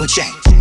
We'll change.